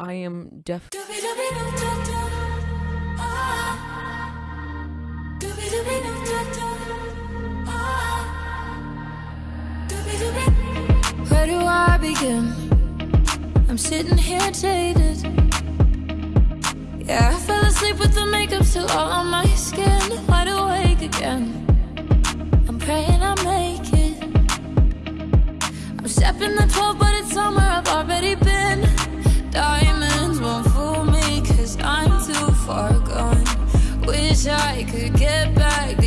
I am def- Where do I begin? I'm sitting here jaded. Yeah, I fell asleep with the makeup still all on my skin. Wide awake again. I'm praying I make it. I'm stepping the 12 but it's on my wish I could get back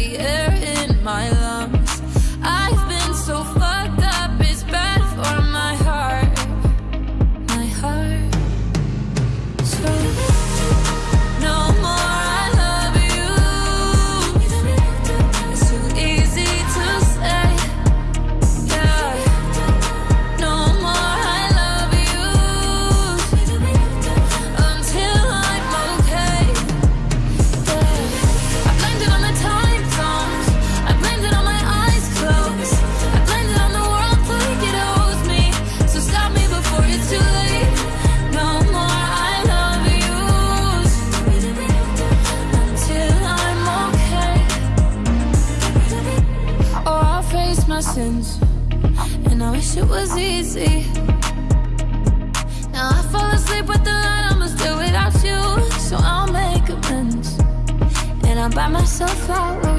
I wish it was easy. Now I fall asleep with the light I'ma still without you. So I'll make amends. And I'll buy myself flowers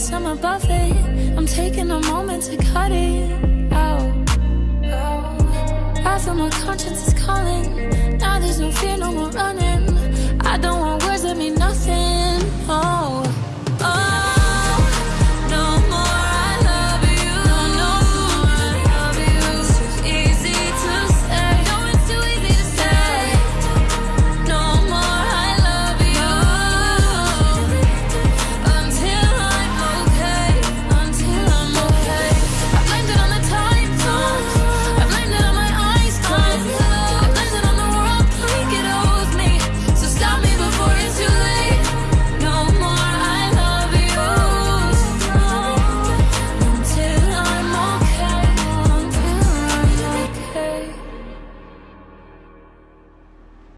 guess I'm above it. I'm taking a moment to cut it out. Oh, oh. I feel my conscience is calling.